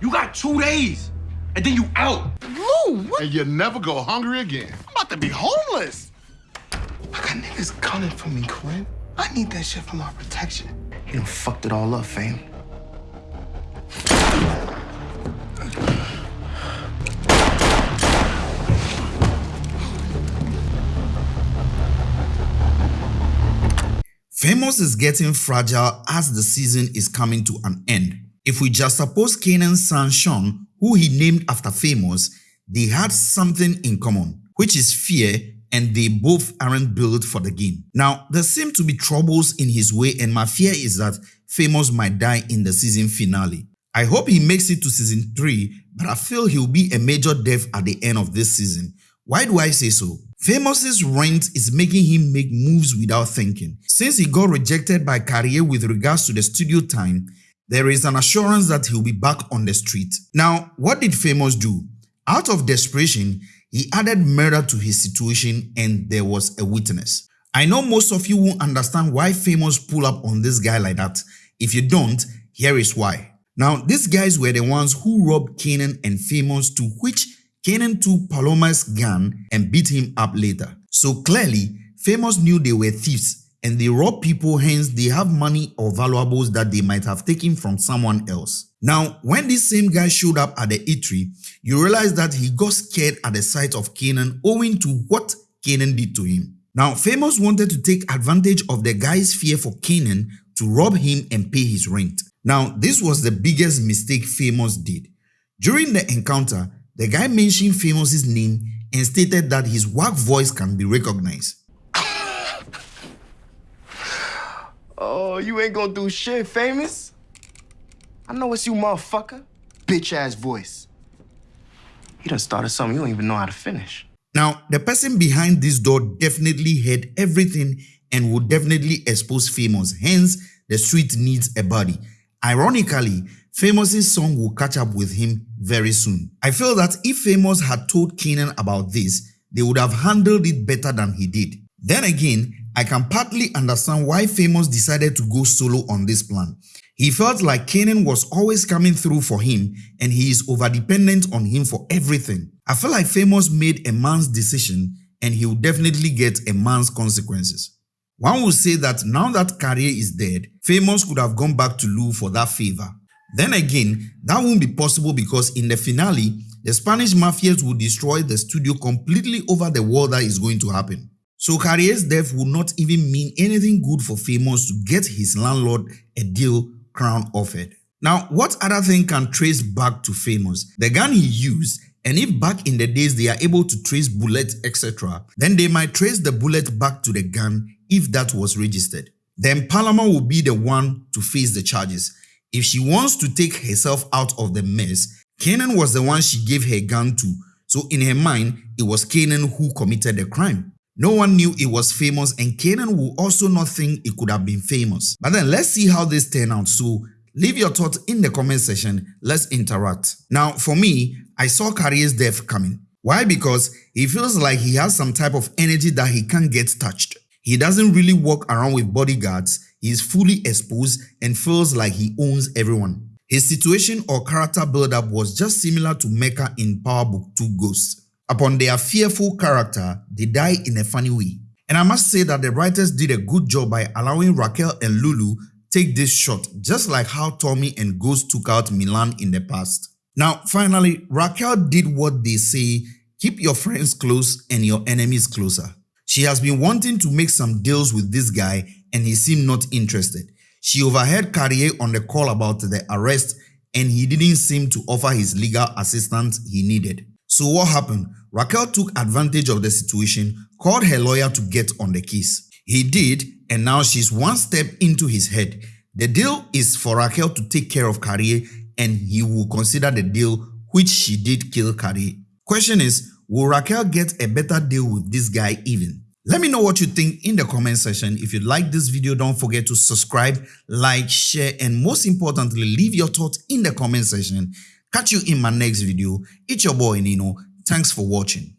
You got two days, and then you out. Lou, what? And you never go hungry again. I'm about to be homeless. I got niggas coming for me, Quinn. I need that shit for my protection. You done fucked it all up, fam. Famous is getting fragile as the season is coming to an end. If we just suppose Kanan's son Sean, who he named after Famous, they had something in common, which is fear and they both aren't built for the game. Now, there seem to be troubles in his way and my fear is that Famous might die in the season finale. I hope he makes it to season 3, but I feel he'll be a major death at the end of this season. Why do I say so? Famous's rent is making him make moves without thinking. Since he got rejected by Carrier with regards to the studio time, there is an assurance that he'll be back on the street. Now, what did Famous do? Out of desperation, he added murder to his situation and there was a witness. I know most of you won't understand why Famous pull up on this guy like that. If you don't, here is why. Now, these guys were the ones who robbed Kanan and Famous to which Kanan took Paloma's gun and beat him up later. So clearly, Famous knew they were thieves and they rob people hence they have money or valuables that they might have taken from someone else. Now, when this same guy showed up at the eatery, you realize that he got scared at the sight of Kanan owing to what Kanan did to him. Now, Famous wanted to take advantage of the guy's fear for Kanan to rob him and pay his rent. Now, this was the biggest mistake Famous did. During the encounter, the guy mentioned Famous's name and stated that his work voice can be recognized. You ain't gonna do shit, famous? I know it's you, motherfucker. Bitch ass voice. You done started something you don't even know how to finish. Now, the person behind this door definitely heard everything and would definitely expose Famous, hence the street needs a body. Ironically, Famous's song will catch up with him very soon. I feel that if Famous had told Kanan about this, they would have handled it better than he did. Then again, I can partly understand why Famous decided to go solo on this plan. He felt like Kanan was always coming through for him and he is overdependent on him for everything. I feel like Famous made a man's decision and he will definitely get a man's consequences. One would say that now that Carrier is dead, Famous could have gone back to Lou for that favor. Then again, that won't be possible because in the finale, the Spanish mafias will destroy the studio completely over the war that is going to happen. So Carrier's death would not even mean anything good for Famous to get his landlord a deal crown offered. Now, what other thing can trace back to Famous? The gun he used and if back in the days they are able to trace bullets etc, then they might trace the bullet back to the gun if that was registered. Then Paloma will be the one to face the charges. If she wants to take herself out of the mess, Kanan was the one she gave her gun to, so in her mind, it was Kanan who committed the crime. No one knew it was famous and Kanan will also not think it could have been famous. But then let's see how this turned out. So leave your thoughts in the comment section. Let's interact. Now for me, I saw Carrier's death coming. Why? Because he feels like he has some type of energy that he can't get touched. He doesn't really walk around with bodyguards, he is fully exposed and feels like he owns everyone. His situation or character build-up was just similar to Mecca in Power Book 2 Ghosts. Upon their fearful character, they die in a funny way. And I must say that the writers did a good job by allowing Raquel and Lulu take this shot just like how Tommy and Ghost took out Milan in the past. Now finally, Raquel did what they say, keep your friends close and your enemies closer. She has been wanting to make some deals with this guy and he seemed not interested. She overheard Carrier on the call about the arrest and he didn't seem to offer his legal assistance he needed. So what happened? Raquel took advantage of the situation, called her lawyer to get on the case. He did and now she's one step into his head. The deal is for Raquel to take care of Carrier and he will consider the deal which she did kill Carrier. Question is, will Raquel get a better deal with this guy even? Let me know what you think in the comment section. If you like this video, don't forget to subscribe, like, share, and most importantly, leave your thoughts in the comment section. Catch you in my next video. It's your boy Nino. Thanks for watching.